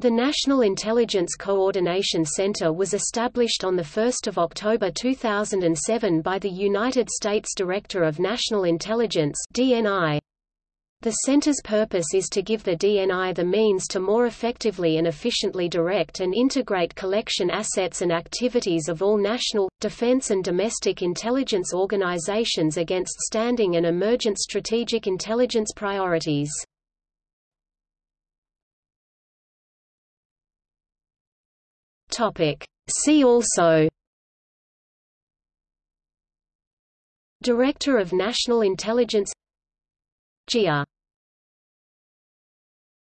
The National Intelligence Coordination Center was established on 1 October 2007 by the United States Director of National Intelligence DNI. The center's purpose is to give the DNI the means to more effectively and efficiently direct and integrate collection assets and activities of all national, defense and domestic intelligence organizations against standing and emergent strategic intelligence priorities. Topic. See also Director of National Intelligence GIA